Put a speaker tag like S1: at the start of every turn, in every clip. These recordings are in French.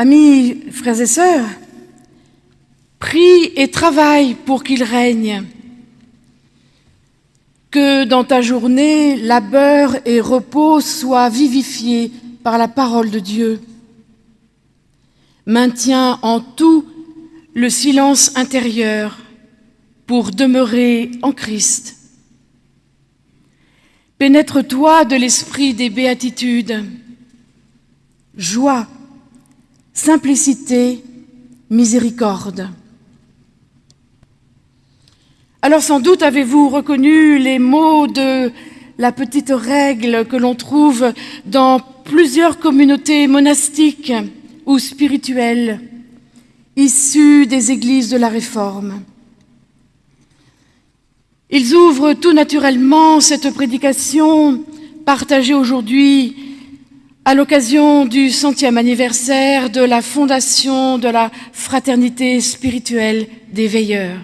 S1: Amis, frères et sœurs, prie et travaille pour qu'il règne. Que dans ta journée, labeur et repos soient vivifiés par la parole de Dieu. Maintiens en tout le silence intérieur pour demeurer en Christ. Pénètre-toi de l'esprit des béatitudes, joie, simplicité, miséricorde. Alors sans doute avez-vous reconnu les mots de la petite règle que l'on trouve dans plusieurs communautés monastiques ou spirituelles issues des églises de la Réforme. Ils ouvrent tout naturellement cette prédication partagée aujourd'hui à l'occasion du centième anniversaire de la fondation de la Fraternité spirituelle des veilleurs,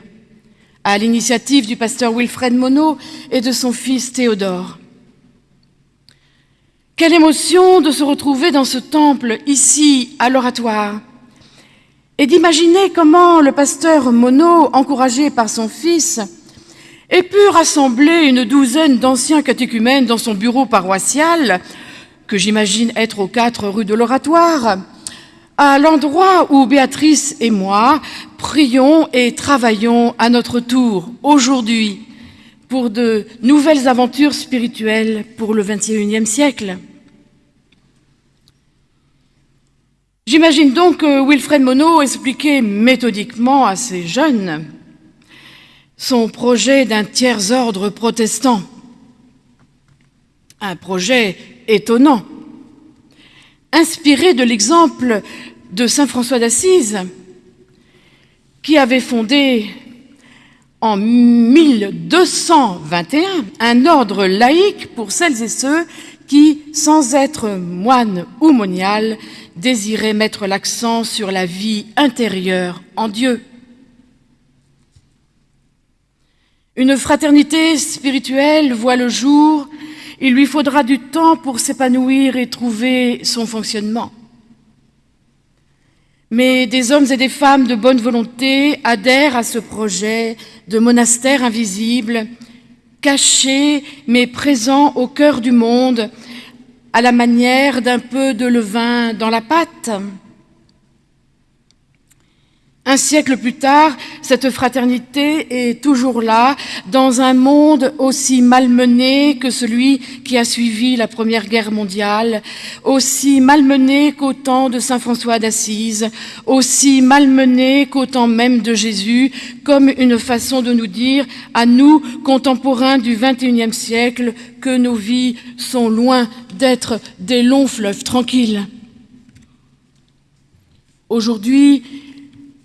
S1: à l'initiative du pasteur Wilfred Monod et de son fils Théodore. Quelle émotion de se retrouver dans ce temple, ici, à l'oratoire, et d'imaginer comment le pasteur Monod, encouragé par son fils, ait pu rassembler une douzaine d'anciens catéchumènes dans son bureau paroissial, que j'imagine être aux quatre rues de l'Oratoire, à l'endroit où Béatrice et moi prions et travaillons à notre tour aujourd'hui pour de nouvelles aventures spirituelles pour le XXIe siècle. J'imagine donc que Wilfred Monod expliquait méthodiquement à ces jeunes son projet d'un tiers-ordre protestant. Un projet étonnant, inspiré de l'exemple de Saint François d'Assise, qui avait fondé en 1221 un ordre laïque pour celles et ceux qui, sans être moines ou moniales, désiraient mettre l'accent sur la vie intérieure en Dieu. Une fraternité spirituelle voit le jour, il lui faudra du temps pour s'épanouir et trouver son fonctionnement. Mais des hommes et des femmes de bonne volonté adhèrent à ce projet de monastère invisible, caché mais présent au cœur du monde, à la manière d'un peu de levain dans la pâte. Un siècle plus tard, cette fraternité est toujours là, dans un monde aussi malmené que celui qui a suivi la Première Guerre mondiale, aussi malmené qu'au temps de Saint François d'Assise, aussi malmené qu'au temps même de Jésus, comme une façon de nous dire, à nous, contemporains du XXIe siècle, que nos vies sont loin d'être des longs fleuves tranquilles. Aujourd'hui,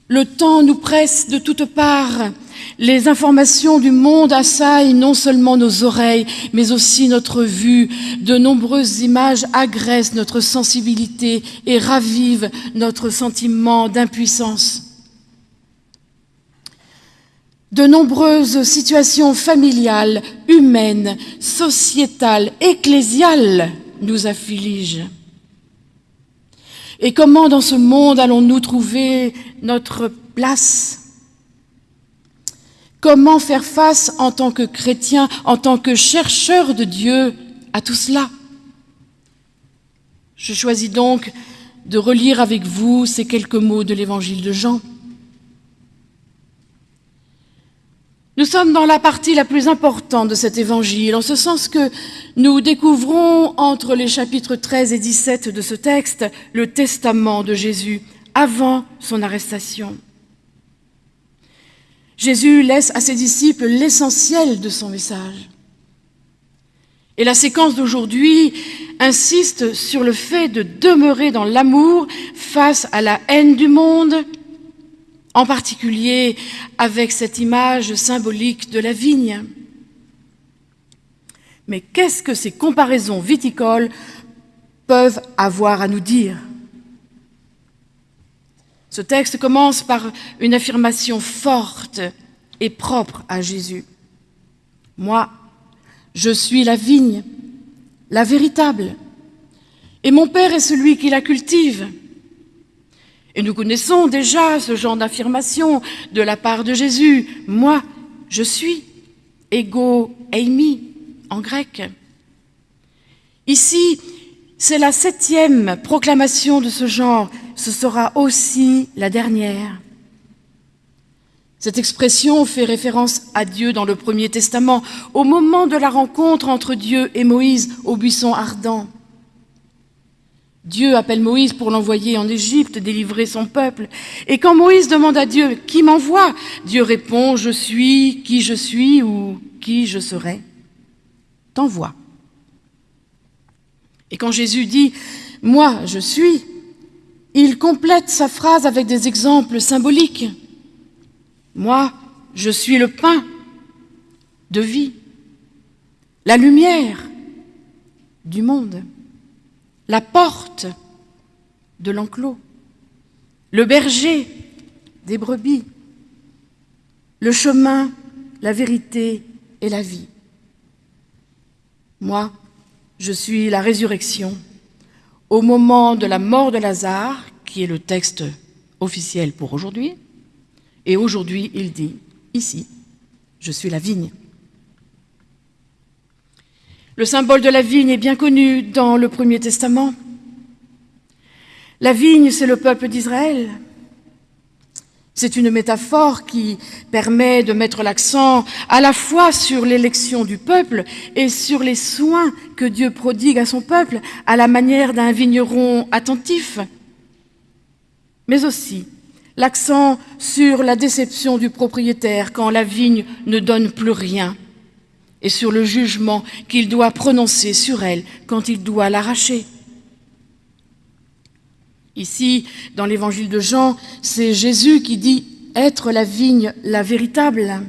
S1: le temps nous presse de toutes parts. Les informations du monde assaillent non seulement nos oreilles, mais aussi notre vue. De nombreuses images agressent notre sensibilité et ravivent notre sentiment d'impuissance. De nombreuses situations familiales, humaines, sociétales, ecclésiales nous affligent. Et comment dans ce monde allons-nous trouver notre place? Comment faire face en tant que chrétien, en tant que chercheur de Dieu à tout cela? Je choisis donc de relire avec vous ces quelques mots de l'évangile de Jean. Nous sommes dans la partie la plus importante de cet évangile, en ce sens que nous découvrons entre les chapitres 13 et 17 de ce texte le testament de Jésus avant son arrestation. Jésus laisse à ses disciples l'essentiel de son message. Et la séquence d'aujourd'hui insiste sur le fait de demeurer dans l'amour face à la haine du monde, en particulier avec cette image symbolique de la vigne. Mais qu'est-ce que ces comparaisons viticoles peuvent avoir à nous dire? Ce texte commence par une affirmation forte et propre à Jésus. Moi, je suis la vigne, la véritable, et mon Père est celui qui la cultive. Et nous connaissons déjà ce genre d'affirmation de la part de Jésus. Moi, je suis, ego eimi en grec. Ici, c'est la septième proclamation de ce genre. Ce sera aussi la dernière. Cette expression fait référence à Dieu dans le Premier Testament, au moment de la rencontre entre Dieu et Moïse au buisson ardent. Dieu appelle Moïse pour l'envoyer en Égypte, délivrer son peuple. Et quand Moïse demande à Dieu « Qui m'envoie ?» Dieu répond « Je suis qui je suis ou qui je serai. » T'envoie. Et quand Jésus dit « Moi, je suis », il complète sa phrase avec des exemples symboliques. Moi, je suis le pain de vie, la lumière du monde, la porte de l'enclos, le berger des brebis, le chemin, la vérité et la vie. Moi, je suis la résurrection. Au moment de la mort de Lazare, qui est le texte officiel pour aujourd'hui, et aujourd'hui, il dit, ici, je suis la vigne. Le symbole de la vigne est bien connu dans le Premier Testament. La vigne, c'est le peuple d'Israël. C'est une métaphore qui permet de mettre l'accent à la fois sur l'élection du peuple et sur les soins que Dieu prodigue à son peuple à la manière d'un vigneron attentif, mais aussi l'accent sur la déception du propriétaire quand la vigne ne donne plus rien et sur le jugement qu'il doit prononcer sur elle quand il doit l'arracher. Ici, dans l'évangile de Jean, c'est Jésus qui dit être la vigne, la véritable.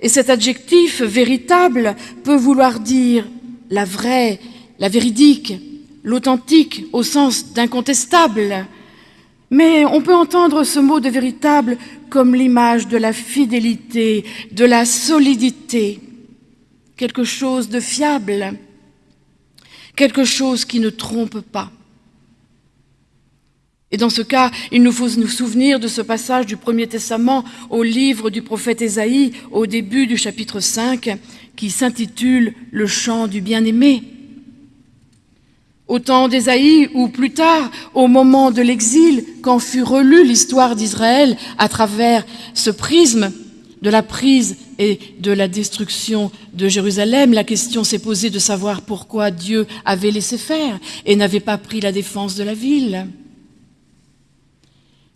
S1: Et cet adjectif véritable peut vouloir dire la vraie, la véridique, l'authentique au sens d'incontestable, mais on peut entendre ce mot de véritable comme l'image de la fidélité, de la solidité, quelque chose de fiable, quelque chose qui ne trompe pas. Et dans ce cas, il nous faut nous souvenir de ce passage du Premier Testament au livre du prophète Ésaïe, au début du chapitre 5, qui s'intitule « Le chant du bien-aimé ». Au temps d'Ésaïe ou plus tard, au moment de l'exil, quand fut relue l'histoire d'Israël à travers ce prisme de la prise et de la destruction de Jérusalem, la question s'est posée de savoir pourquoi Dieu avait laissé faire et n'avait pas pris la défense de la ville.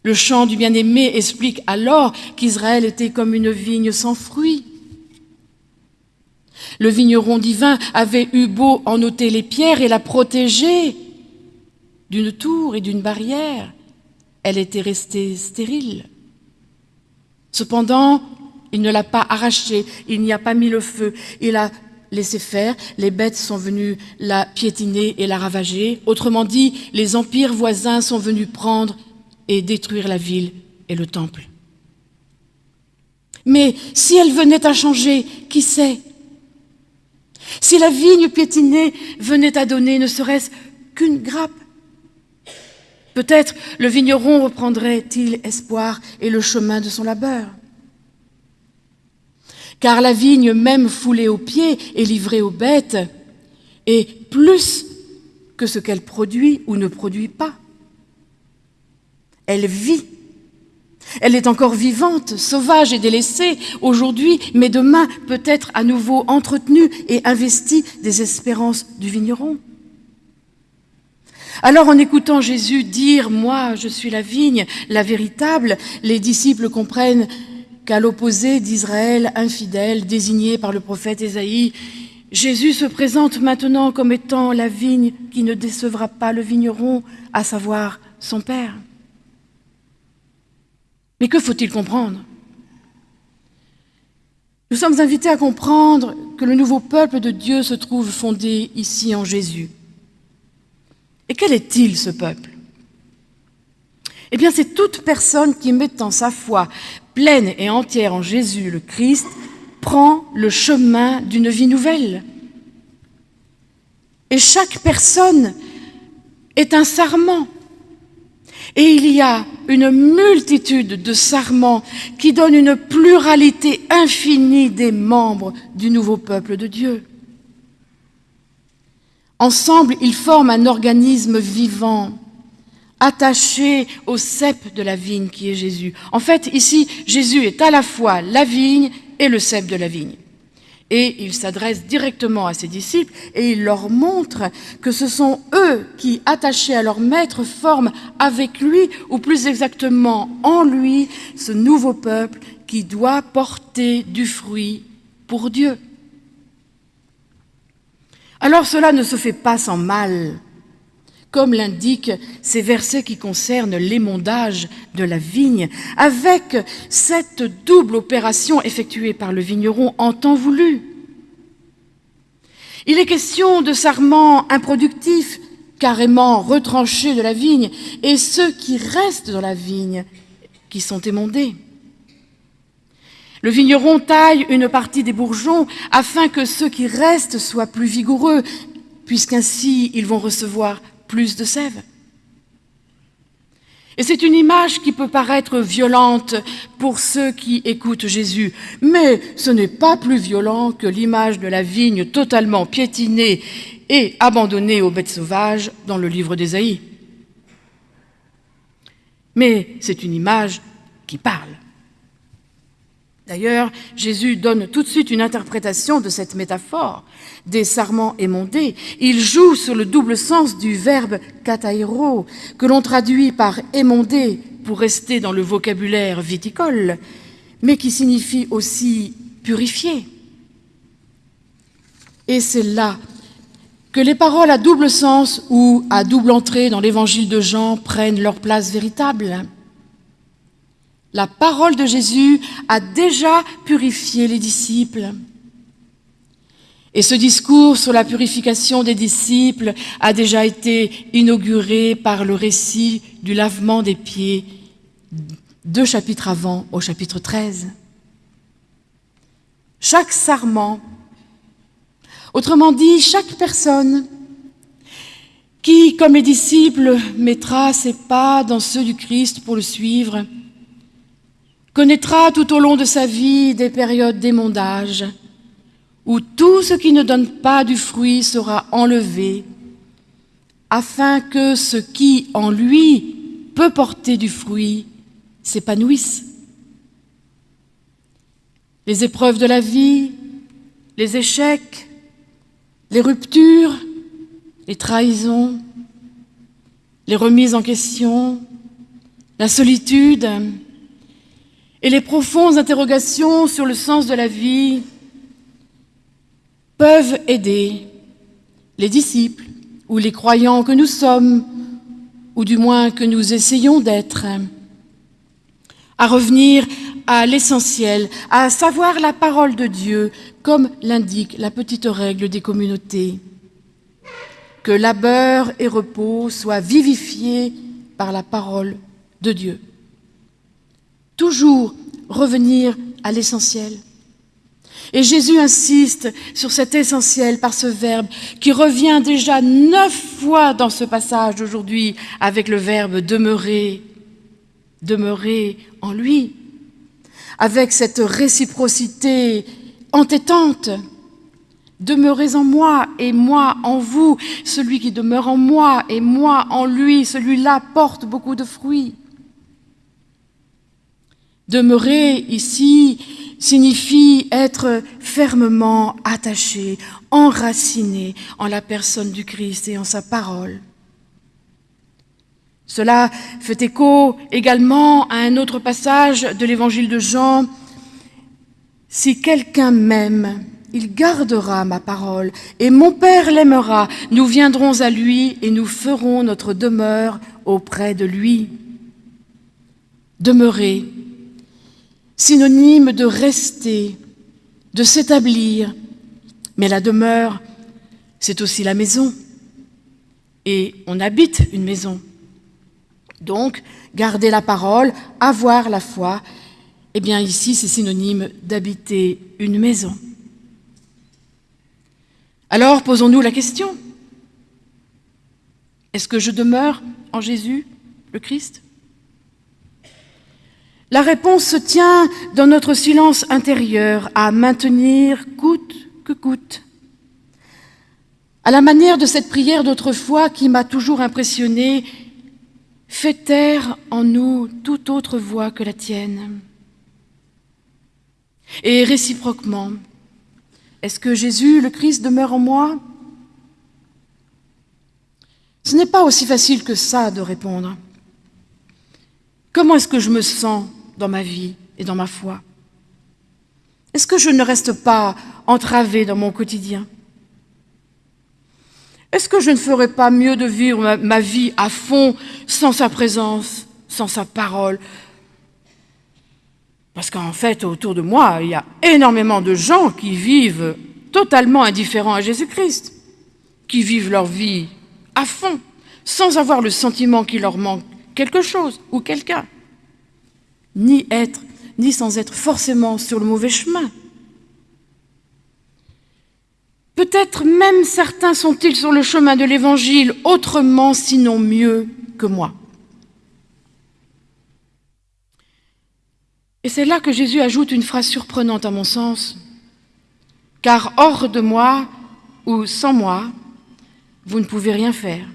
S1: Le chant du bien-aimé explique alors qu'Israël était comme une vigne sans fruits, le vigneron divin avait eu beau en ôter les pierres et la protéger d'une tour et d'une barrière. Elle était restée stérile. Cependant, il ne l'a pas arrachée, il n'y a pas mis le feu, il a laissé faire, les bêtes sont venues la piétiner et la ravager. Autrement dit, les empires voisins sont venus prendre et détruire la ville et le temple. Mais si elle venait à changer, qui sait? Si la vigne piétinée venait à donner ne serait-ce qu'une grappe, peut-être le vigneron reprendrait-il espoir et le chemin de son labeur. Car la vigne, même foulée aux pieds et livrée aux bêtes, est plus que ce qu'elle produit ou ne produit pas. Elle vit elle est encore vivante, sauvage et délaissée aujourd'hui, mais demain peut être à nouveau entretenue et investie des espérances du vigneron. Alors en écoutant Jésus dire « Moi, je suis la vigne, la véritable », les disciples comprennent qu'à l'opposé d'Israël infidèle, désigné par le prophète Ésaïe, Jésus se présente maintenant comme étant la vigne qui ne décevra pas le vigneron, à savoir son Père. Mais que faut-il comprendre? Nous sommes invités à comprendre que le nouveau peuple de Dieu se trouve fondé ici en Jésus. Et quel est-il ce peuple? Eh bien, c'est toute personne qui, mettant sa foi pleine et entière en Jésus le Christ, prend le chemin d'une vie nouvelle. Et chaque personne est un sarment Et il y a une multitude de sarments qui donnent une pluralité infinie des membres du nouveau peuple de Dieu. Ensemble, ils forment un organisme vivant, attaché au cep de la vigne qui est Jésus. En fait, ici, Jésus est à la fois la vigne et le cep de la vigne. Et il s'adresse directement à ses disciples et il leur montre que ce sont eux qui, attachés à leur maître, forment avec lui, ou plus exactement en lui, ce nouveau peuple qui doit porter du fruit pour Dieu. Alors cela ne se fait pas sans mal, comme l'indiquent ces versets qui concernent l'émondage de la vigne, avec cette double opération effectuée par le vigneron en temps voulu. Il est question de sarments improductifs, carrément retranchés de la vigne, et ceux qui restent dans la vigne, qui sont émondés. Le vigneron taille une partie des bourgeons afin que ceux qui restent soient plus vigoureux, puisqu'ainsi ils vont recevoir plus de sève. Et c'est une image qui peut paraître violente pour ceux qui écoutent Jésus, mais ce n'est pas plus violent que l'image de la vigne totalement piétinée et abandonnée aux bêtes sauvages dans le livre d'Ésaïe. Mais c'est une image qui parle. D'ailleurs, Jésus donne tout de suite une interprétation de cette métaphore des sarments émondés. Il joue sur le double sens du verbe katairo, que l'on traduit par émondé pour rester dans le vocabulaire viticole, mais qui signifie aussi purifier. Et c'est là que les paroles à double sens ou à double entrée dans l'évangile de Jean prennent leur place véritable. La parole de Jésus a déjà purifié les disciples. Et ce discours sur la purification des disciples a déjà été inauguré par le récit du lavement des pieds, deux chapitres avant, au chapitre 13. Chaque sarment, autrement dit, chaque personne qui, comme les disciples, mettra ses pas dans ceux du Christ pour le suivre, connaîtra tout au long de sa vie des périodes d'émondage, où tout ce qui ne donne pas du fruit sera enlevé, afin que ce qui en lui peut porter du fruit s'épanouisse. Les épreuves de la vie, les échecs, les ruptures, les trahisons, les remises en question, la solitude, et les profondes interrogations sur le sens de la vie peuvent aider les disciples ou les croyants que nous sommes, ou du moins que nous essayons d'être, à revenir à l'essentiel, à savoir la parole de Dieu, comme l'indique la petite règle des communautés. Que labeur et repos soient vivifiés par la parole de Dieu toujours revenir à l'essentiel. Et Jésus insiste sur cet essentiel par ce verbe qui revient déjà neuf fois dans ce passage d'aujourd'hui avec le verbe demeurer, demeurer en lui, avec cette réciprocité entêtante. Demeurez en moi et moi en vous. Celui qui demeure en moi et moi en lui, celui-là porte beaucoup de fruits. Demeurer ici signifie être fermement attaché, enraciné en la personne du Christ et en sa parole. Cela fait écho également à un autre passage de l'évangile de Jean. Si quelqu'un m'aime, il gardera ma parole, et mon Père l'aimera. Nous viendrons à lui et nous ferons notre demeure auprès de lui. Demeurer, synonyme de rester, de s'établir. Mais la demeure, c'est aussi la maison. Et on habite une maison. Donc, garder la parole, avoir la foi, eh bien ici, c'est synonyme d'habiter une maison. Alors, posons-nous la question. Est-ce que je demeure en Jésus le Christ? La réponse se tient dans notre silence intérieur à maintenir coûte que coûte. À la manière de cette prière d'autrefois qui m'a toujours impressionné, fais taire en nous toute autre voix que la tienne. Et réciproquement, est-ce que Jésus, le Christ, demeure en moi? Ce n'est pas aussi facile que ça de répondre. Comment est-ce que je me sens? Dans ma vie et dans ma foi? Est-ce que je ne reste pas entravé dans mon quotidien? Est-ce que je ne ferais pas mieux de vivre ma, vie à fond sans sa présence, sans sa parole, parce qu'en fait, autour de moi, il y a énormément de gens qui vivent totalement indifférents à Jésus-Christ, qui vivent leur vie à fond, sans avoir le sentiment qu'il leur manque quelque chose ou quelqu'un, ni être, ni sans être forcément sur le mauvais chemin. Peut-être même certains sont-ils sur le chemin de l'Évangile autrement, sinon mieux que moi. Et c'est là que Jésus ajoute une phrase surprenante à mon sens. Car hors de moi ou sans moi, vous ne pouvez rien faire.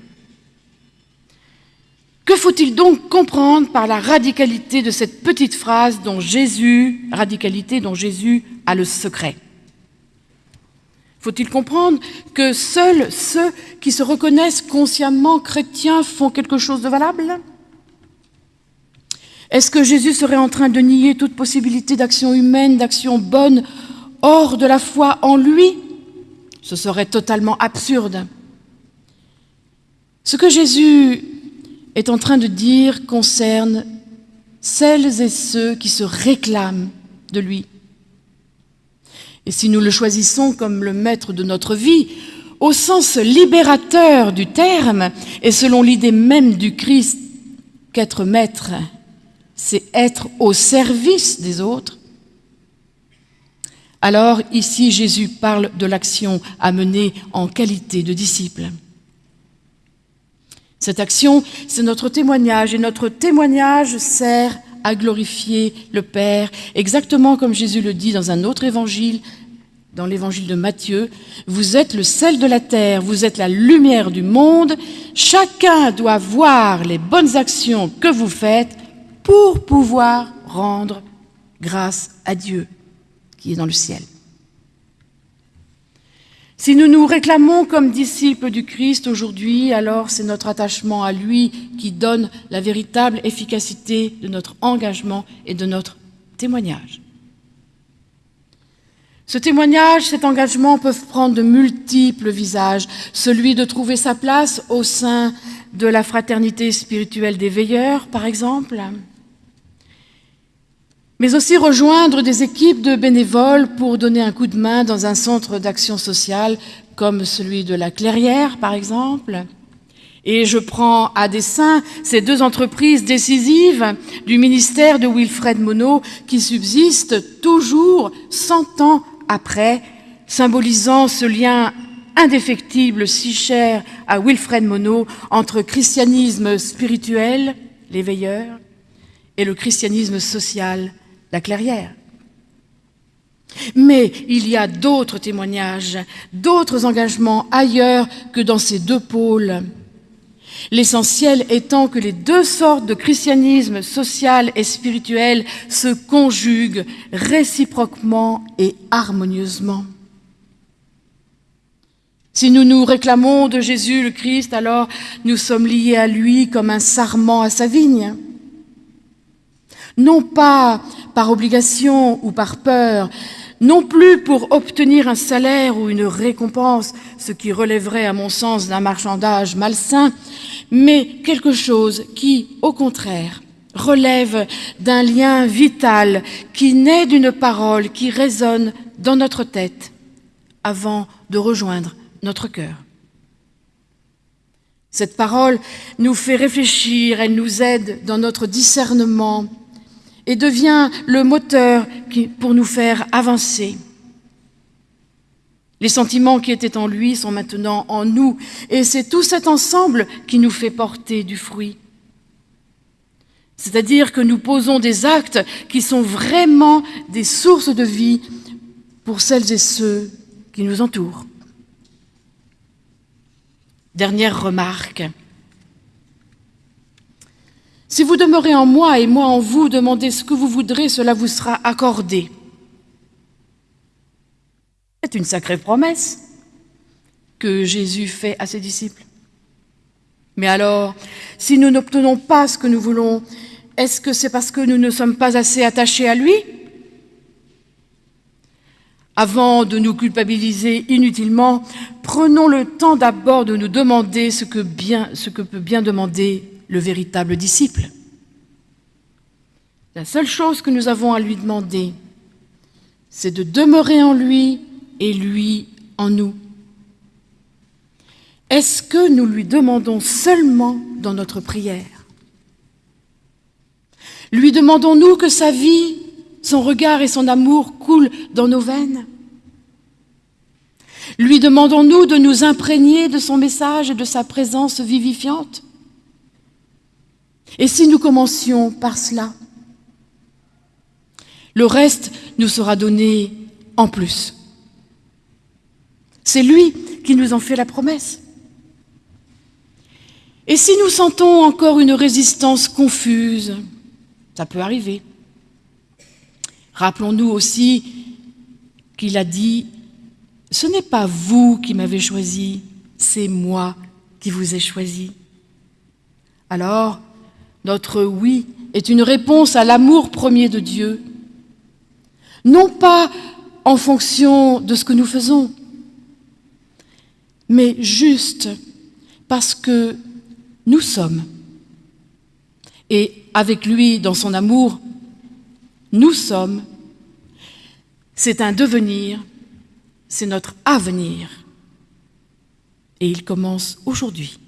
S1: Que faut-il donc comprendre par la radicalité de cette petite phrase dont Jésus, radicalité dont Jésus a le secret? Faut-il comprendre que seuls ceux qui se reconnaissent consciemment chrétiens font quelque chose de valable? Est-ce que Jésus serait en train de nier toute possibilité d'action humaine, d'action bonne, hors de la foi en lui? Ce serait totalement absurde. Ce que Jésus est en train de dire concerne celles et ceux qui se réclament de lui. Et si nous le choisissons comme le maître de notre vie, au sens libérateur du terme, et selon l'idée même du Christ qu'être maître c'est être au service des autres. Alors ici, Jésus parle de l'action à mener en qualité de disciple. Cette action, c'est notre témoignage, et notre témoignage sert à glorifier le Père, exactement comme Jésus le dit dans un autre évangile, dans l'évangile de Matthieu. Vous êtes le sel de la terre, vous êtes la lumière du monde. Chacun doit voir les bonnes actions que vous faites pour pouvoir rendre grâce à Dieu qui est dans le ciel. Si nous nous réclamons comme disciples du Christ aujourd'hui, alors c'est notre attachement à lui qui donne la véritable efficacité de notre engagement et de notre témoignage. Ce témoignage, cet engagement peuvent prendre de multiples visages. Celui de trouver sa place au sein de la fraternité spirituelle des veilleurs, par exemple, mais aussi rejoindre des équipes de bénévoles pour donner un coup de main dans un centre d'action sociale comme celui de la Clairière, par exemple. Et je prends à dessein ces deux entreprises décisives du ministère de Wilfred Monod qui subsistent toujours cent ans après, symbolisant ce lien indéfectible si cher à Wilfred Monod entre christianisme spirituel, les veilleurs, et le christianisme social, la clairière. Mais il y a d'autres témoignages, d'autres engagements ailleurs que dans ces deux pôles. L'essentiel étant que les deux sortes de christianisme social et spirituel se conjuguent réciproquement et harmonieusement. Si nous nous réclamons de Jésus le Christ, alors nous sommes liés à lui comme un sarment à sa vigne non pas par obligation ou par peur, non plus pour obtenir un salaire ou une récompense, ce qui relèverait à mon sens d'un marchandage malsain, mais quelque chose qui, au contraire, relève d'un lien vital qui naît d'une parole qui résonne dans notre tête avant de rejoindre notre cœur. Cette parole nous fait réfléchir, elle nous aide dans notre discernement, et devient le moteur pour nous faire avancer. Les sentiments qui étaient en lui sont maintenant en nous, et c'est tout cet ensemble qui nous fait porter du fruit. C'est-à-dire que nous posons des actes qui sont vraiment des sources de vie pour celles et ceux qui nous entourent. Dernière remarque. Si vous demeurez en moi et moi en vous, demandez ce que vous voudrez, cela vous sera accordé. C'est une sacrée promesse que Jésus fait à ses disciples. Mais alors, si nous n'obtenons pas ce que nous voulons, est-ce que c'est parce que nous ne sommes pas assez attachés à lui? Avant de nous culpabiliser inutilement, prenons le temps d'abord de nous demander ce que, peut bien demander le véritable disciple. La seule chose que nous avons à lui demander, c'est de demeurer en lui et lui en nous. Est-ce que nous lui demandons seulement dans notre prière? Lui demandons-nous que sa vie, son regard et son amour coulent dans nos veines? Lui demandons-nous de nous imprégner de son message et de sa présence vivifiante? Et si nous commencions par cela Le reste nous sera donné en plus. C'est lui qui nous en fait la promesse. Et si nous sentons encore une résistance confuse, ça peut arriver. Rappelons-nous aussi qu'il a dit, ce n'est pas vous qui m'avez choisi, c'est moi qui vous ai choisi. Alors, notre oui est une réponse à l'amour premier de Dieu, non pas en fonction de ce que nous faisons, mais juste parce que nous sommes. Et avec lui, dans son amour, nous sommes. C'est un devenir, c'est notre avenir. Et il commence aujourd'hui.